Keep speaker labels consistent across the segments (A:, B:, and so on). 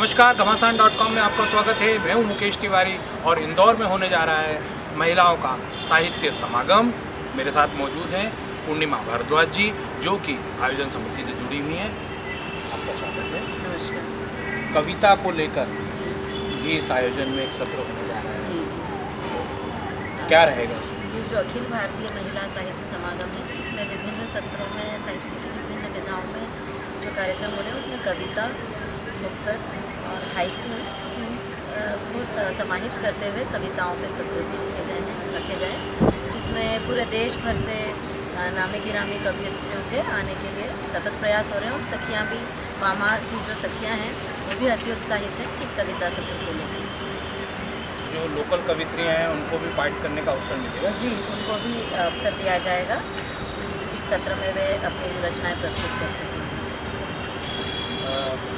A: नमस्कार घमासान dot com में आपका स्वागत है। मैं हूँ मुकेश तिवारी और इंदौर में होने जा रहा है महिलाओं का साहित्य समागम। मेरे साथ मौजूद हैं पूर्णिमा भारद्वाज जी जो कि आयोजन समिति से जुड़ी हुई हैं। आपका स्वागत है।
B: नमस्कार।
A: कविता को लेकर भी इस आयोजन में एक सत्र होने जा रहा है।
B: जी जी।
A: क्या रहेगा
B: ये जो अखिल भारतीय महिला साहित्य समागम है इसमें विभिन्न सत्रों में साहित्य की विभिन्न विधाओं में जो कार्यक्रम हो रहे हैं उसमें कविता नुक्कड़ और हाइकू अ, को समाहित करते हुए कविताओं के सत्र भी रखे गए हैं रखे गए जिसमें पूरे देश भर से नामी गिरामी कवियत्रियों के आने के लिए सतत प्रयास हो रहे हैं और सखियाँ भी मामा की जो सखियाँ हैं वो भी अति उत्साहित हैं इस कविता सत्र को लेकर
A: जो लोकल कवित्रियाँ हैं उनको भी पार्ट करने का अवसर मिलेगा?
B: जी उनको भी अवसर दिया जाएगा। इस सत्र में वे अपनी रचनाएँ प्रस्तुत कर सकेंगे।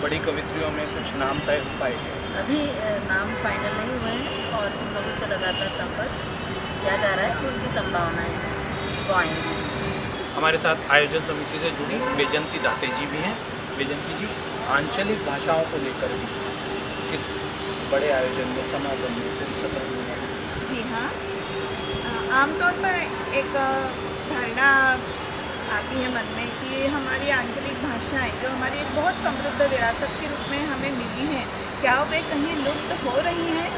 A: बड़ी कवित्रियों में कुछ नाम तय हो पाएँगे
B: अभी नाम फाइनल नहीं हुए हैं और उन लोगों से लगातार संपर्क किया जा रहा है कि उनकी संभावनाएँ हैं वो आएँगी
A: हमारे साथ आयोजन समिति से जुड़ी बेजंती दाते जी भी हैं। बेजंती जी आंचलिक भाषाओं को लेकर भी इस बड़े आयोजन में समागम में होने वाला है।
C: जी हाँ। आमतौर पर एक धारणा आती है मन में कि ये हमारी आंचलिक भाषाएँ, जो हमारी एक बहुत समृद्ध विरासत के रूप में हमें मिली हैं, क्या वे कहीं लुप्त हो रही हैं?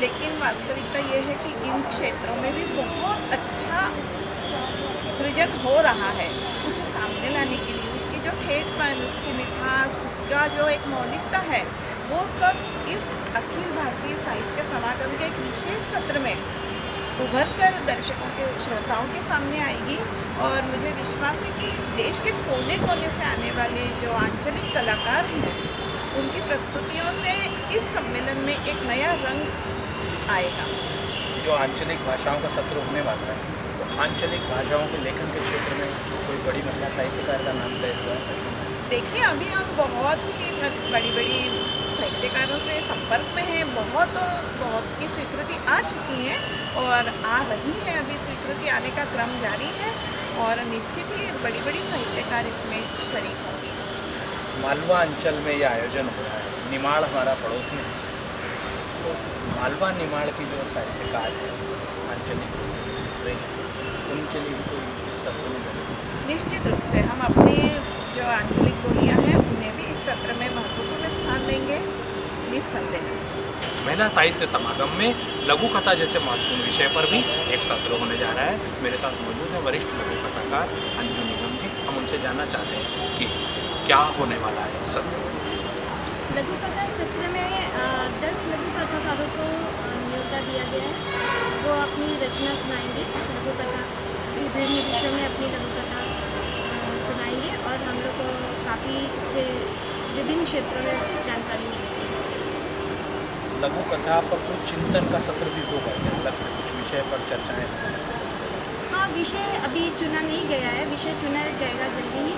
C: लेकिन वास्तविकता ये है कि इन क्षेत्रों में भी बहुत अच्छा सृजन हो रहा है। उसे सामने लाने के लिए उसकी जो ठेठपन उसकी मिठास, उसका जो एक मौलिकता है, वो सब इस अखिल भारतीय साहित्य समागम के एक विशेष सत्र में उभर कर दर्शकों के, श्रोताओं के सामने आएगी। और मुझे विश्वास है कि देश के कोने कोने से आने वाले जो आंचलिक कलाकार हैं, उनकी प्रस्तुतियों से इस सम्मेलन में एक नया रंग आएगा।
A: जो आंचलिक भाषाओं का सत्र होने वाला है तो आंचलिक भाषाओं के लेखन के क्षेत्र में कोई बड़ी महिला साहित्यकार का नाम तय हुआ है?
C: देखिए अभी हम बहुत ही बड़ी बड़ी साहित्यकारों से संपर्क में हैं बहुत बहुत की स्वीकृति आ चुकी है और आ रही है अभी स्वीकृति आने का क्रम जारी है और निश्चित ही बड़ी बड़ी साहित्यकार इसमें शरीक होंगी।
A: मालवा अंचल में ये आयोजन हो रहा है। निमाड़ हमारा पड़ोसी है। तो मालवा निमाड़ की जो साहित्यकार है आंचलिक उनके लिए भी कोई
C: निश्चित रूप से हम अपनी जो आंचलिक बोलियाँ हैं उन्हें भी इस सत्र में महत्वपूर्ण स्थान देंगे निस्संदेह
A: महिला साहित्य समागम में लघु कथा जैसे महत्वपूर्ण विषय पर भी एक सत्र होने जा रहा है। मेरे साथ मौजूद है वरिष्ठ लघु कथाकार अंजू निगम जी। हम उनसे जानना चाहते हैं कि क्या होने वाला है सत्र।
D: लघु कथा सत्र में दस लघु कथाकारों को न्योता दिया गया है। वो अपनी रचना सुनाएँगे। लघु कथा विभिन्न विषयों में अपनी लघु कथा अ, सुनाएँगे और हम लोग को काफ़ी इससे विभिन्न क्षेत्रों में जानकारी मिलेगी
A: लघु कथा पर कुछ चिंतन का सत्र भी होगा अलग से कुछ विषय पर चर्चाएँ
D: हाँ। विषय अभी चुना नहीं गया है। विषय चुना जाएगा जल्दी ही।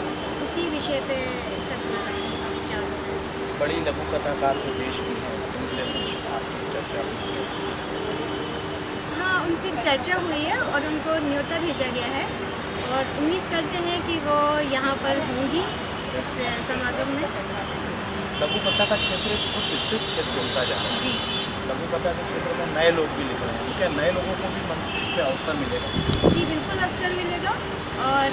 D: उसी विषय पे सत्र है।
A: बड़ी लघु कथाकार जो देश की हैं उनसे कुछ आपकी चर्चा हुई है
D: हाँ उनसे चर्चा हुई है और उनको न्योता भेजा गया है। और उम्मीद करते हैं कि वो यहाँ पर होंगी इस समागम में।
A: लघु कथा का क्षेत्र एक बहुत विस्तृत क्षेत्र होता जा रहा है।
D: जी।
A: लघु कथा के क्षेत्र में नए लोग भी लिख रहे हैं ठीक है? नए लोगों को भी मन इस पर अवसर मिलेगा।
D: जी बिल्कुल अवसर मिलेगा और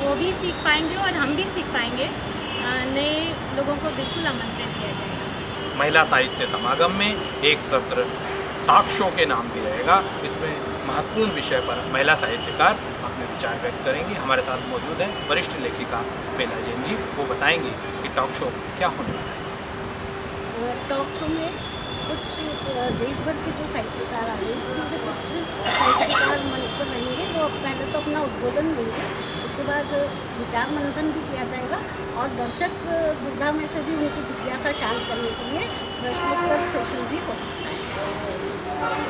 D: वो भी सीख पाएँगे और हम भी सीख पाएँगे। नए लोगों को बिल्कुल आमंत्रण किया जाएगा।
A: महिला साहित्य समागम में एक सत्र साक्ष्यों के नाम भी रहेगा। इसमें महत्वपूर्ण विषय पर महिला साहित्यकार अपने विचार व्यक्त करेंगी। हमारे साथ मौजूद हैं वरिष्ठ लेखिका बेला जैन जी। वो बताएँगी कि टॉक शो क्या होने वाला है।
E: टॉक शो में कुछ देश भर के जो साहित्यकार आ रहे हैं, उनसे कुछ साहित्यकार मंच पर रहेंगे। वो पहले तो अपना उद्बोधन देंगे। बाद विचार मंथन भी किया जाएगा और दर्शक दुविधा में से भी उनकी जिज्ञासा शांत करने के लिए प्रश्नोत्तर सेशन भी हो सकता है।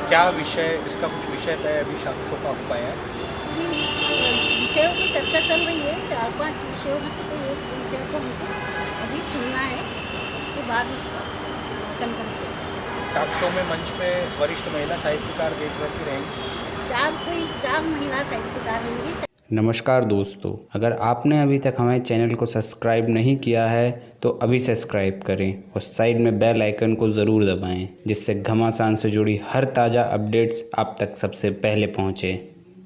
A: क्या विषय इसका कुछ विषय तय अभी साक्ष्यों का हो पाया है?
E: विषयों की चर्चा चल रही है चार पाँच विषयों में से कोई एक विषय को हमको अभी चुनना है उसके बाद उसको कन्फर्म किया
A: टॉक में मंच पे वरिष्ठ महिला साहित्यकार देश भर की रहेंगी।
E: चार कोई चार महिला साहित्यकार रहेंगी
F: नमस्कार दोस्तों, अगर आपने अभी तक हमारे चैनल को सब्सक्राइब नहीं किया है तो अभी सब्सक्राइब करें और साइड में बेल आइकन को ज़रूर दबाएँ, जिससे घमासान से जुड़ी हर ताज़ा अपडेट्स आप तक सबसे पहले पहुँचे।